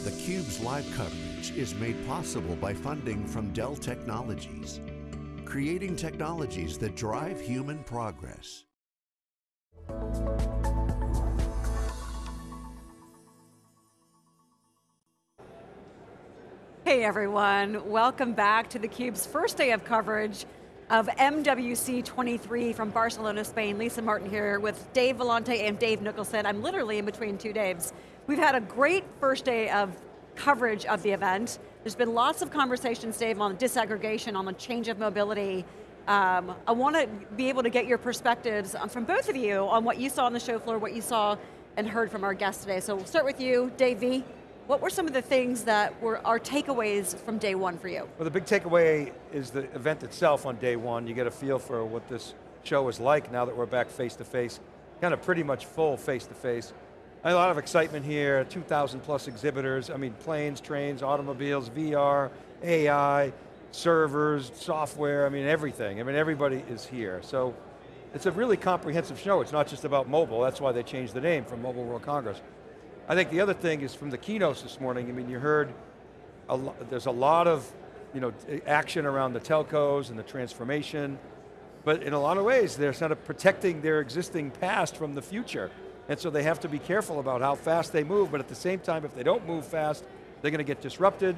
theCUBE's live coverage is made possible by funding from Dell Technologies, creating technologies that drive human progress. Hey everyone, welcome back to theCUBE's first day of coverage of MWC 23 from Barcelona, Spain. Lisa Martin here with Dave Vellante and Dave Nicholson. I'm literally in between two Daves. We've had a great first day of coverage of the event. There's been lots of conversations, Dave, on disaggregation, on the change of mobility. Um, I want to be able to get your perspectives from both of you on what you saw on the show floor, what you saw and heard from our guests today. So we'll start with you, Dave V. What were some of the things that were our takeaways from day one for you? Well, the big takeaway is the event itself on day one. You get a feel for what this show is like now that we're back face to face, kind of pretty much full face to face. A lot of excitement here, 2,000 plus exhibitors. I mean, planes, trains, automobiles, VR, AI, servers, software, I mean everything. I mean, everybody is here. So it's a really comprehensive show. It's not just about mobile. That's why they changed the name from Mobile World Congress. I think the other thing is from the keynotes this morning, I mean, you heard, a there's a lot of you know, action around the telcos and the transformation, but in a lot of ways, they're sort of protecting their existing past from the future. And so they have to be careful about how fast they move, but at the same time, if they don't move fast, they're going to get disrupted.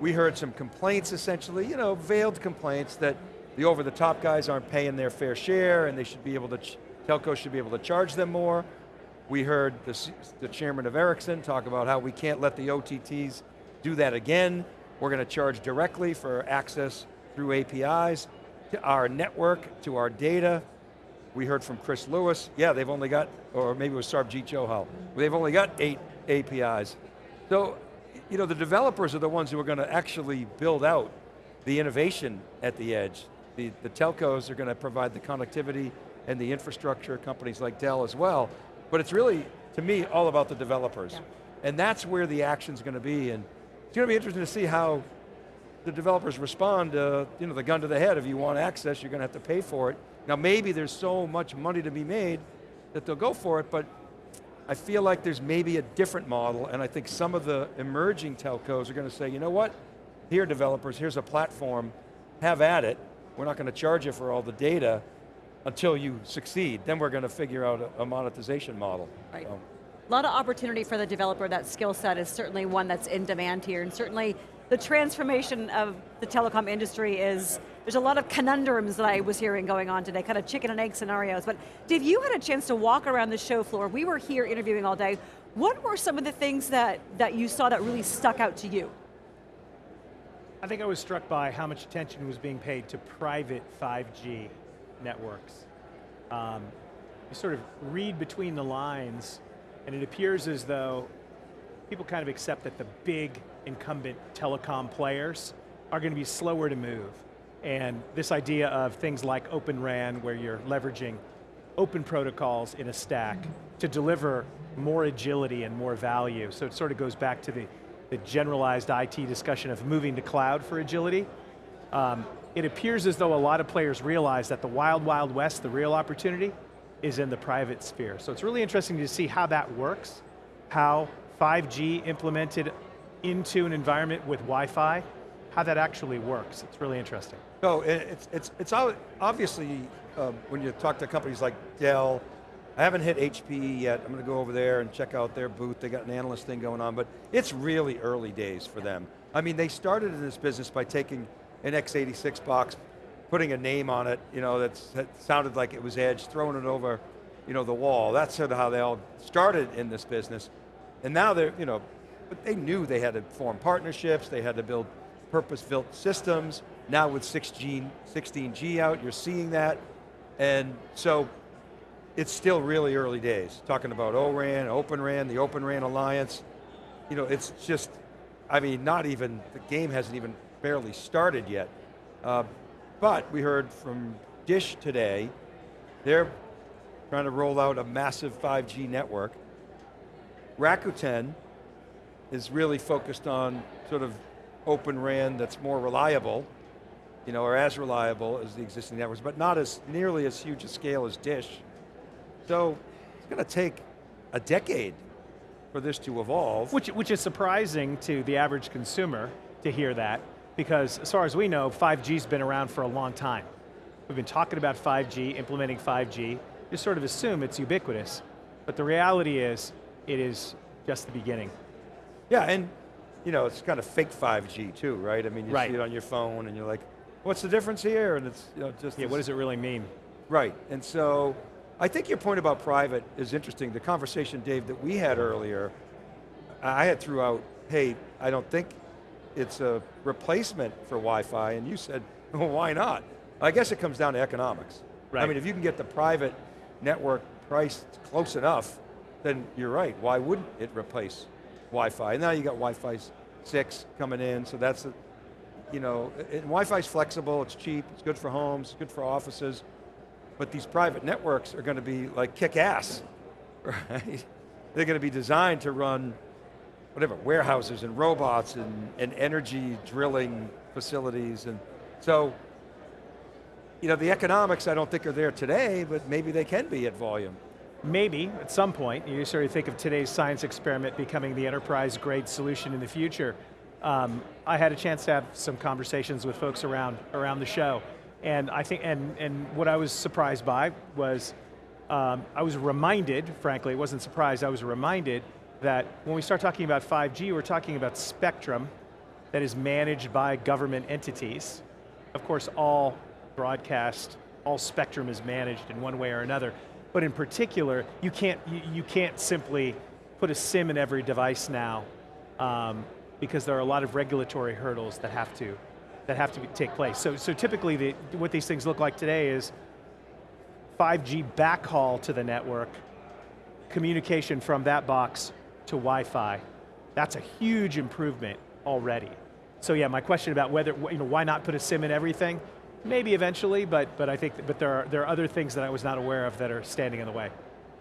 We heard some complaints essentially, you know, veiled complaints that the over-the-top guys aren't paying their fair share and they should be able to, telcos should be able to charge them more. We heard the, the chairman of Ericsson talk about how we can't let the OTTs do that again. We're going to charge directly for access through APIs to our network, to our data. We heard from Chris Lewis, yeah, they've only got, or maybe it was Sarbjeet Johal, they've only got eight APIs. So, you know, the developers are the ones who are going to actually build out the innovation at the edge. The, the telcos are going to provide the connectivity and the infrastructure, companies like Dell as well, but it's really, to me, all about the developers. Yeah. And that's where the action's going to be. And it's going to be interesting to see how the developers respond to you know, the gun to the head. If you want access, you're going to have to pay for it. Now maybe there's so much money to be made that they'll go for it, but I feel like there's maybe a different model, and I think some of the emerging telcos are going to say, you know what? Here developers, here's a platform, have at it. We're not going to charge you for all the data, until you succeed. Then we're going to figure out a, a monetization model. Right. So. A lot of opportunity for the developer, that skill set is certainly one that's in demand here, and certainly the transformation of the telecom industry is, there's a lot of conundrums that I was hearing going on today, kind of chicken and egg scenarios, but Dave, you had a chance to walk around the show floor, we were here interviewing all day, what were some of the things that, that you saw that really stuck out to you? I think I was struck by how much attention was being paid to private 5G networks. Um, you sort of read between the lines, and it appears as though people kind of accept that the big incumbent telecom players are going to be slower to move. And this idea of things like Open RAN, where you're leveraging open protocols in a stack to deliver more agility and more value. So it sort of goes back to the, the generalized IT discussion of moving to cloud for agility. Um, it appears as though a lot of players realize that the wild, wild west, the real opportunity, is in the private sphere. So it's really interesting to see how that works, how 5G implemented into an environment with Wi-Fi, how that actually works. It's really interesting. So it's, it's, it's obviously, um, when you talk to companies like Dell, I haven't hit HPE yet. I'm going to go over there and check out their booth. They got an analyst thing going on, but it's really early days for them. I mean, they started in this business by taking an x86 box, putting a name on it, you know, that sounded like it was Edge, throwing it over, you know, the wall. That's sort of how they all started in this business. And now they're, you know, but they knew they had to form partnerships, they had to build purpose-built systems. Now with 6G, 16G out, you're seeing that. And so, it's still really early days. Talking about ORAN, Open RAN, the Open RAN Alliance. You know, it's just, I mean, not even, the game hasn't even barely started yet. Uh, but we heard from Dish today, they're trying to roll out a massive 5G network. Rakuten is really focused on sort of open RAN that's more reliable, you know, or as reliable as the existing networks, but not as nearly as huge a scale as Dish. So it's going to take a decade for this to evolve. Which, which is surprising to the average consumer to hear that, because as far as we know, 5G's been around for a long time. We've been talking about 5G, implementing 5G, you sort of assume it's ubiquitous, but the reality is, it is just the beginning. Yeah, and you know, it's kind of fake 5G too, right? I mean, you right. see it on your phone and you're like, what's the difference here? And it's you know, just Yeah, what does it really mean? Right, and so, I think your point about private is interesting. The conversation, Dave, that we had earlier, I had threw out, hey, I don't think it's a replacement for Wi-Fi, and you said, well, why not? I guess it comes down to economics. Right. I mean, if you can get the private network priced close enough, then you're right, why wouldn't it replace Wi-Fi? And now you got Wi-Fi 6 coming in, so that's, a, you know, and Wi-Fi's flexible, it's cheap, it's good for homes, it's good for offices, but these private networks are going to be like kick ass, right? They're going to be designed to run whatever, warehouses and robots and, and energy drilling facilities. And so, you know, the economics I don't think are there today, but maybe they can be at volume. Maybe, at some point, you sort of think of today's science experiment becoming the enterprise grade solution in the future. Um, I had a chance to have some conversations with folks around, around the show, and I think, and, and what I was surprised by was, um, I was reminded, frankly, it wasn't surprised, I was reminded that when we start talking about 5G, we're talking about spectrum that is managed by government entities. Of course, all broadcast, all spectrum is managed in one way or another. But in particular, you can't, you, you can't simply put a SIM in every device now um, because there are a lot of regulatory hurdles that have to, that have to be, take place. So, so typically the, what these things look like today is 5G backhaul to the network, communication from that box to Wi-Fi. That's a huge improvement already. So yeah, my question about whether, you know, why not put a SIM in everything? Maybe eventually, but, but I think, but there are, there are other things that I was not aware of that are standing in the way.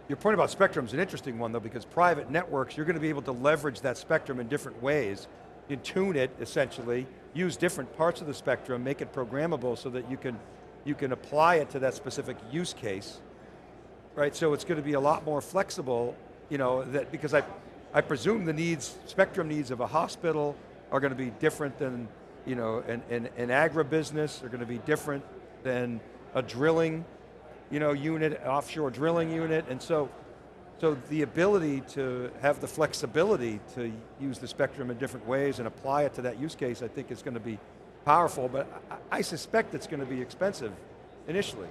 Your point about spectrum is an interesting one though, because private networks, you're going to be able to leverage that spectrum in different ways. You tune it, essentially, use different parts of the spectrum, make it programmable so that you can, you can apply it to that specific use case. Right, so it's going to be a lot more flexible, you know, that, because I, I presume the needs, spectrum needs of a hospital are going to be different than you know, an, an, an agribusiness are going to be different than a drilling you know, unit, offshore drilling unit, and so, so the ability to have the flexibility to use the spectrum in different ways and apply it to that use case, I think is going to be powerful, but I, I suspect it's going to be expensive initially.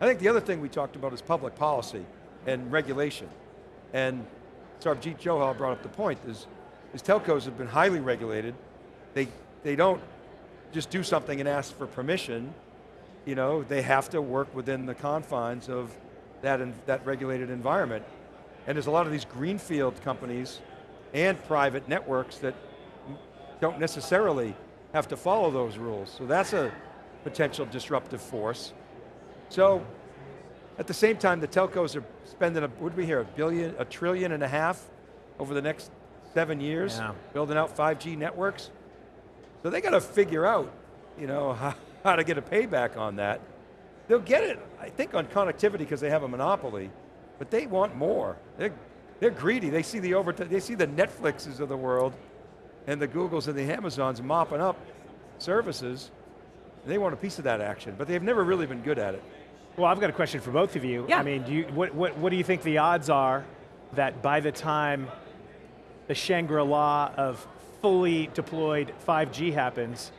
I think the other thing we talked about is public policy and regulation. And Sarbjeet Johal brought up the point, is, is telcos have been highly regulated. They they don't just do something and ask for permission. You know, they have to work within the confines of that, in, that regulated environment. And there's a lot of these greenfield companies and private networks that don't necessarily have to follow those rules. So that's a potential disruptive force. So, at the same time, the telcos are spending, a, what did we hear, a billion, a trillion and a half over the next seven years, yeah. building out 5G networks. So they got to figure out, you know, how, how to get a payback on that. They'll get it, I think, on connectivity because they have a monopoly, but they want more. They're, they're greedy. They see the over, they see the Netflixes of the world, and the Googles and the Amazons mopping up services. They want a piece of that action, but they've never really been good at it. Well, I've got a question for both of you. Yeah. I mean, do you, what, what, what do you think the odds are that by the time the Shangri-La of fully deployed 5G happens,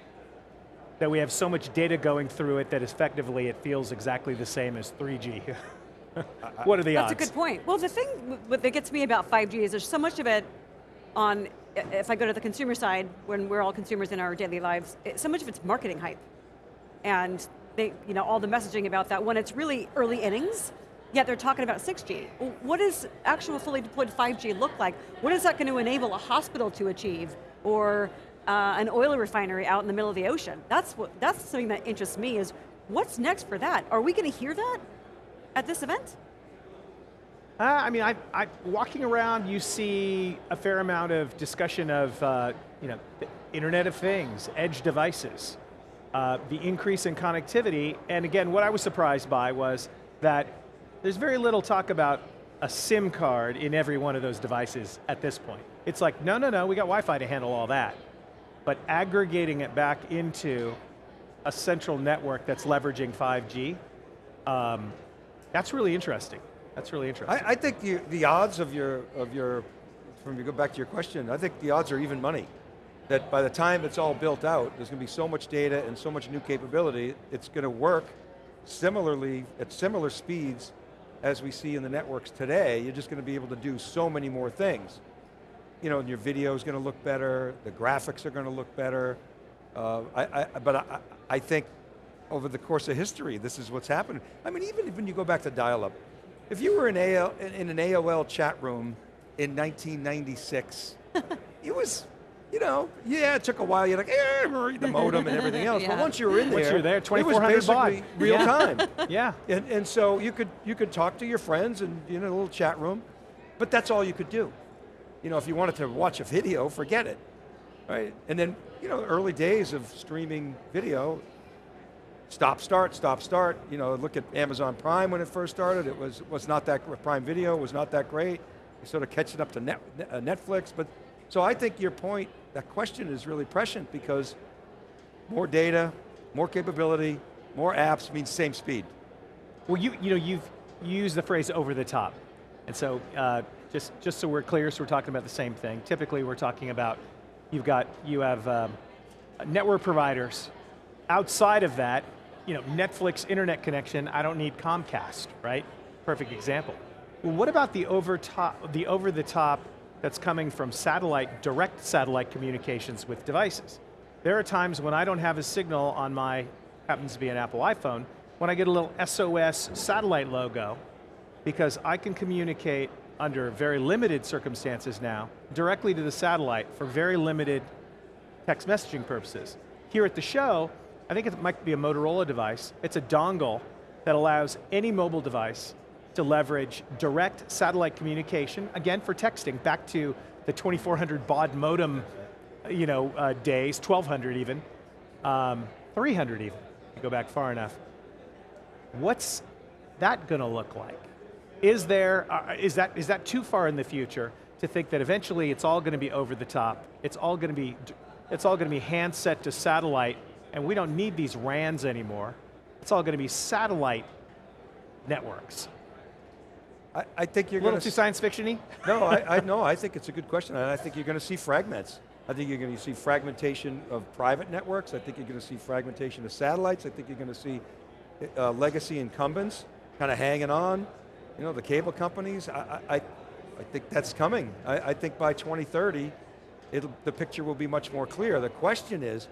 that we have so much data going through it that effectively it feels exactly the same as 3G. what are the That's odds? That's a good point. Well, the thing that gets me about 5G is there's so much of it on, if I go to the consumer side, when we're all consumers in our daily lives, so much of it's marketing hype. And they, you know, all the messaging about that when it's really early innings, yet they're talking about 6G. What does actual fully deployed 5G look like? What is that going to enable a hospital to achieve? or uh, an oil refinery out in the middle of the ocean. That's, what, that's something that interests me is, what's next for that? Are we going to hear that at this event? Uh, I mean, I, I, walking around, you see a fair amount of discussion of, uh, you know, Internet of Things, edge devices, uh, the increase in connectivity, and again, what I was surprised by was that there's very little talk about a SIM card in every one of those devices at this point. It's like, no, no, no, we got Wi-Fi to handle all that. But aggregating it back into a central network that's leveraging 5G, um, that's really interesting. That's really interesting. I, I think the, the odds of your, of your, from you go back to your question, I think the odds are even money. That by the time it's all built out, there's going to be so much data and so much new capability, it's going to work similarly, at similar speeds as we see in the networks today, you're just going to be able to do so many more things. You know, your video is going to look better, the graphics are going to look better, uh, I, I, but I, I think over the course of history, this is what's happened. I mean, even when you go back to dial-up, if you were in, AL, in an AOL chat room in 1996, it was, you know, yeah, it took a while. You're like, eh, read the modem and everything else. yeah. But once you were in there, Once you're there, it was 2400 baud. real Yeah. time. yeah. And, and so you could, you could talk to your friends and you know, a little chat room, but that's all you could do. You know, if you wanted to watch a video, forget it, right? And then, you know, early days of streaming video, stop, start, stop, start. You know, look at Amazon Prime when it first started. It was, was not that, Prime Video was not that great. You sort of catching up to net, uh, Netflix, but, so I think your point, that question is really prescient because more data, more capability, more apps means same speed. Well, you, you know, you've used the phrase over the top. And so, uh, just, just so we're clear, so we're talking about the same thing. Typically we're talking about, you've got, you have um, network providers. Outside of that, you know, Netflix internet connection, I don't need Comcast, right? Perfect example. Well, what about the over top, the over the top that's coming from satellite, direct satellite communications with devices? There are times when I don't have a signal on my, happens to be an Apple iPhone, when I get a little SOS satellite logo, because I can communicate under very limited circumstances now, directly to the satellite for very limited text messaging purposes. Here at the show, I think it might be a Motorola device. It's a dongle that allows any mobile device to leverage direct satellite communication, again for texting, back to the 2400 baud modem you know, uh, days, 1200 even, um, 300 even, go back far enough. What's that going to look like? Is there, uh, is that, is that too far in the future to think that eventually it's all going to be over the top, it's all going to be, it's all going to be handset to satellite, and we don't need these RANs anymore. It's all going to be satellite networks. I, I think you're A little going too to science fiction-y? No, I, I, no, I think it's a good question, and I think you're going to see fragments. I think you're going to see fragmentation of private networks. I think you're going to see fragmentation of satellites. I think you're going to see uh, legacy incumbents kind of hanging on. You know, the cable companies. I, I, I think that's coming. I, I think by 2030, it'll, the picture will be much more clear. The question is,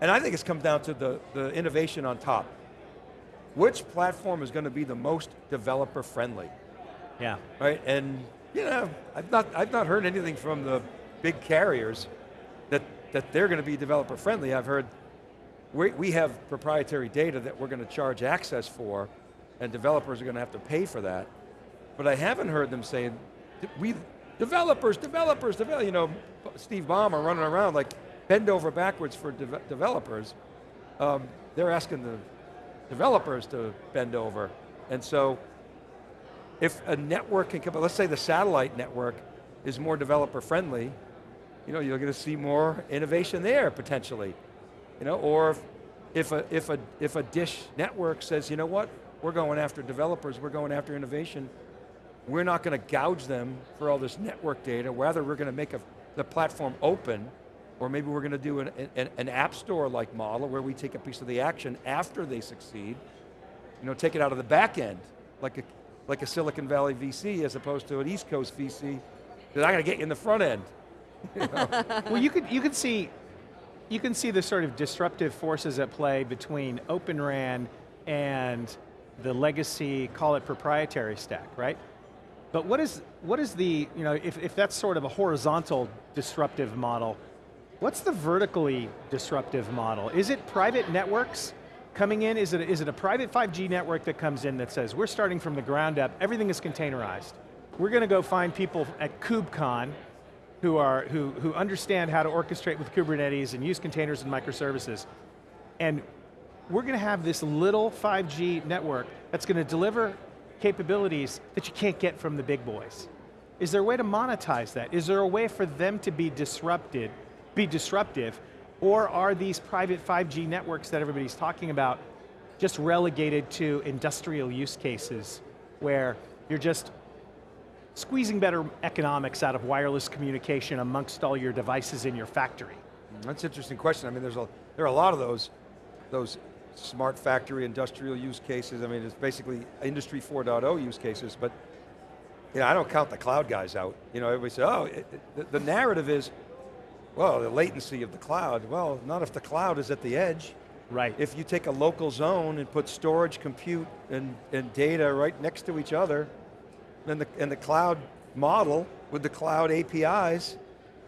and I think it's come down to the, the innovation on top. Which platform is going to be the most developer friendly? Yeah. right? And you know, I've not I've not heard anything from the big carriers that that they're going to be developer friendly. I've heard we we have proprietary data that we're going to charge access for, and developers are going to have to pay for that. But I haven't heard them saying we developers, developers, develop. You know, Steve Ballmer running around like bend over backwards for de developers. Um, they're asking the developers to bend over, and so if a network can come, let's say the satellite network is more developer friendly, you know, you're going to see more innovation there potentially. You know, or if, if, a, if, a, if a dish network says, you know what, we're going after developers, we're going after innovation, we're not going to gouge them for all this network data, rather we're going to make a, the platform open, or maybe we're going to do an, an, an app store like model where we take a piece of the action after they succeed, you know, take it out of the back end, like a, like a Silicon Valley VC as opposed to an East Coast VC that I'm going to get you in the front end. well, you could you can see you can see the sort of disruptive forces at play between Open RAN and the legacy, call it proprietary stack, right? But what is what is the you know if if that's sort of a horizontal disruptive model, what's the vertically disruptive model? Is it private networks? Coming in, is it, is it a private 5G network that comes in that says, we're starting from the ground up, everything is containerized. We're going to go find people at KubeCon who, are, who, who understand how to orchestrate with Kubernetes and use containers and microservices. And we're going to have this little 5G network that's going to deliver capabilities that you can't get from the big boys. Is there a way to monetize that? Is there a way for them to be disrupted, be disruptive, or are these private 5G networks that everybody's talking about just relegated to industrial use cases where you're just squeezing better economics out of wireless communication amongst all your devices in your factory? That's an interesting question. I mean, there's a, there are a lot of those, those smart factory industrial use cases. I mean, it's basically industry 4.0 use cases, but you know, I don't count the cloud guys out. You know, everybody says, oh, it, it, the, narrative is, well, the latency of the cloud. Well, not if the cloud is at the edge. Right. If you take a local zone and put storage, compute, and, and data right next to each other, and the, and the cloud model with the cloud APIs,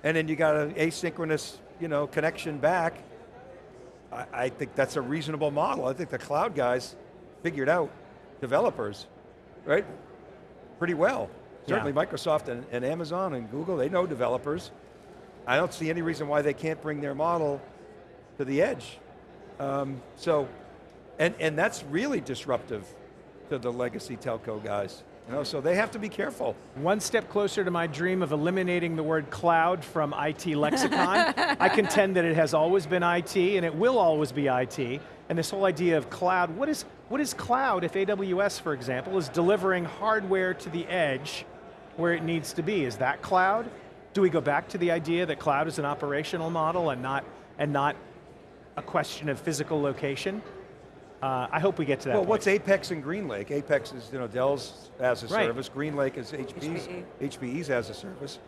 and then you got an asynchronous you know, connection back, I, I think that's a reasonable model. I think the cloud guys figured out, developers, right? Pretty well. Certainly yeah. Microsoft and, and Amazon and Google, they know developers. I don't see any reason why they can't bring their model to the edge. Um, so, and, and that's really disruptive to the legacy telco guys. You know, so they have to be careful. One step closer to my dream of eliminating the word cloud from IT lexicon. I contend that it has always been IT and it will always be IT. And this whole idea of cloud, what is, what is cloud if AWS, for example, is delivering hardware to the edge where it needs to be? Is that cloud? Do we go back to the idea that cloud is an operational model and not, and not a question of physical location? Uh, I hope we get to that Well, point. what's Apex and GreenLake? Apex is you know, Dell's as a right. service, GreenLake is HPE's, HPE. HPE's as a service.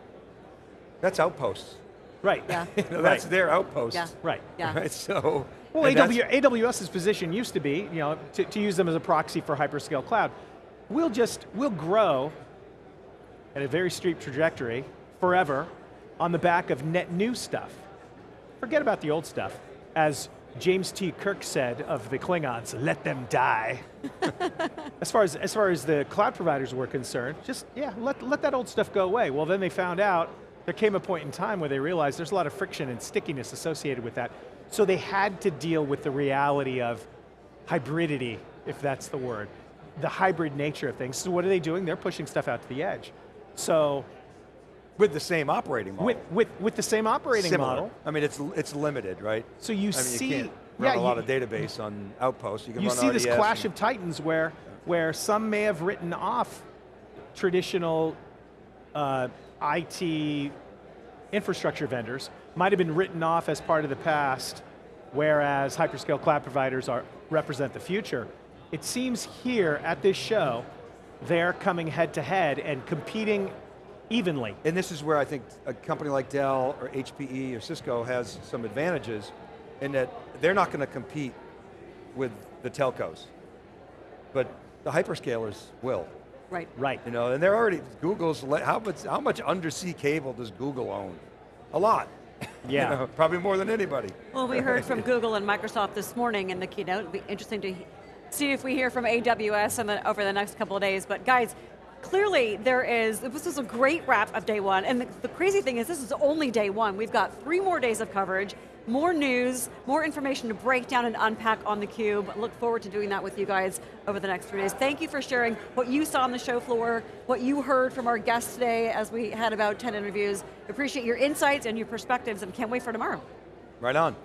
That's outposts. Right. Yeah. you know, that's right. their outpost. Yeah. Right. Yeah. Right, so. Well, AW, AWS's position used to be, you know, to, to use them as a proxy for hyperscale cloud. We'll just, we'll grow at a very steep trajectory forever on the back of net new stuff. Forget about the old stuff. As James T. Kirk said of the Klingons, let them die. as, far as, as far as the cloud providers were concerned, just, yeah, let, let that old stuff go away. Well, then they found out, there came a point in time where they realized there's a lot of friction and stickiness associated with that. So they had to deal with the reality of hybridity, if that's the word, the hybrid nature of things. So what are they doing? They're pushing stuff out to the edge. So with the same operating model. With, with, with the same operating Similar. model. I mean, it's, it's limited, right? So you I mean, see, you run yeah, a lot you, of database on Outpost. You, can you see this clash of titans where, where some may have written off traditional uh, IT infrastructure vendors, might have been written off as part of the past, whereas hyperscale cloud providers are, represent the future. It seems here at this show, they're coming head to head and competing evenly. And this is where I think a company like Dell or HPE or Cisco has some advantages in that they're not going to compete with the telcos, but the hyperscalers will. Right. Right. You know, and they're already, Google's, how much, how much undersea cable does Google own? A lot. Yeah. you know, probably more than anybody. Well, we heard from Google and Microsoft this morning in the keynote. It'll be interesting to see if we hear from AWS in the, over the next couple of days. But guys, clearly there is, this is a great wrap of day one, and the, the, crazy thing is this is only day one. We've got three more days of coverage, more news, more information to break down and unpack on theCUBE. Look forward to doing that with you guys over the next three days. Thank you for sharing what you saw on the show floor, what you heard from our guests today as we had about 10 interviews. Appreciate your insights and your perspectives and can't wait for tomorrow. Right on.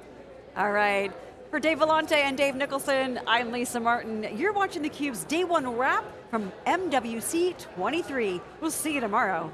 All right. For Dave Vellante and Dave Nicholson, I'm Lisa Martin. You're watching theCUBE's Day One Wrap from MWC 23. We'll see you tomorrow.